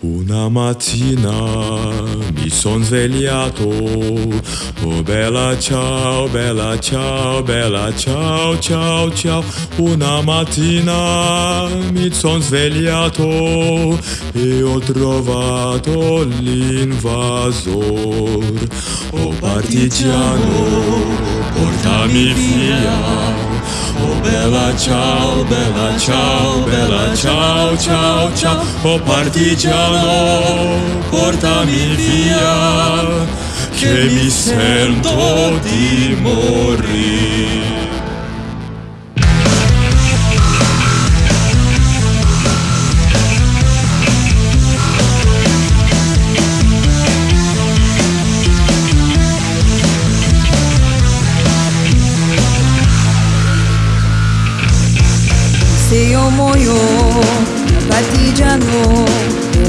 Una mattina mi son svegliato, oh bella ciao, bella ciao, bella ciao, ciao, ciao. Una mattina mi son svegliato e ho trovato l'invasor. Oh partigiano, portami via. Oh bella ciao, bella ciao, bella ciao, ciao, ciao Oh partigiano, portami via Che mi sento di morire. Muoio, partigiano oh,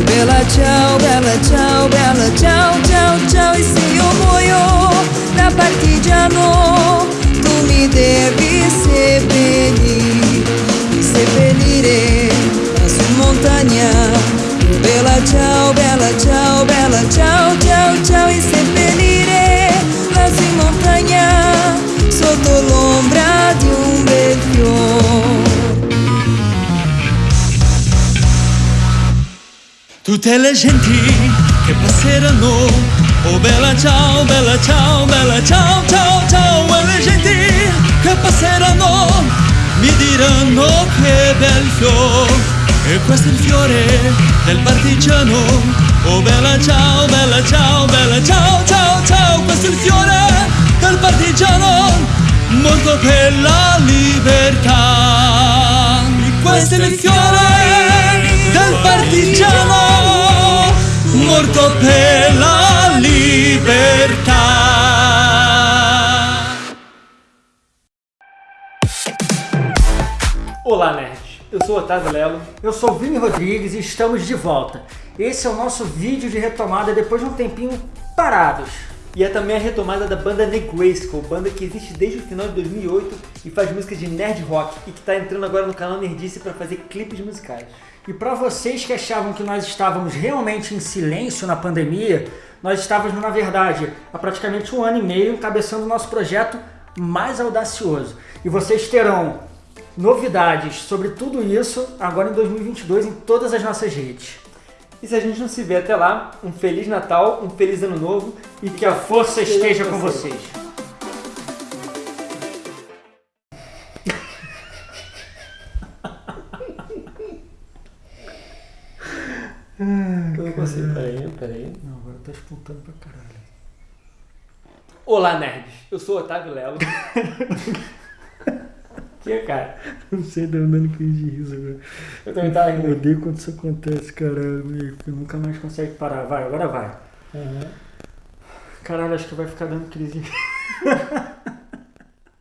Bella ciao, bella ciao, bella ciao, ciao, ciao Tutte le genti che passeranno. Oh bella ciao, bella ciao, bella ciao, ciao, ciao. E le genti che passeranno Mi diranno che bel fiore E questo è il fiore del partigiano. Oh bella ciao, bella ciao, bella ciao, ciao, ciao. Questo è il fiore del partigiano. Morto per la libertà morto per la libertà. Olá, nerds! Eu sou o Otávio Lelo. Eu sou o Vini Rodrigues e estamos de volta. Esse é o nosso vídeo de retomada depois de um tempinho parados. E é também a retomada da banda Negrayskull, banda que existe desde o final de 2008 e faz músicas de nerd rock e que está entrando agora no canal Nerdice para fazer clipes musicais. E para vocês que achavam que nós estávamos realmente em silêncio na pandemia, nós estávamos, na verdade, há praticamente um ano e meio encabeçando o nosso projeto mais audacioso. E vocês terão novidades sobre tudo isso agora em 2022 em todas as nossas redes. E se a gente não se vê até lá, um Feliz Natal, um Feliz Ano Novo e que a força esteja com vocês. Eu não consigo, peraí, peraí. Não, agora tá espontando pra caralho. Olá, nerds! Eu sou o Otávio Lelo. que, cara? Não sei, deu dando crise de riso agora. Eu também tava Eu rindo. odeio quando isso acontece, caralho, meio que nunca mais consegue parar. Vai, agora vai. Uhum. Caralho, acho que vai ficar dando crise.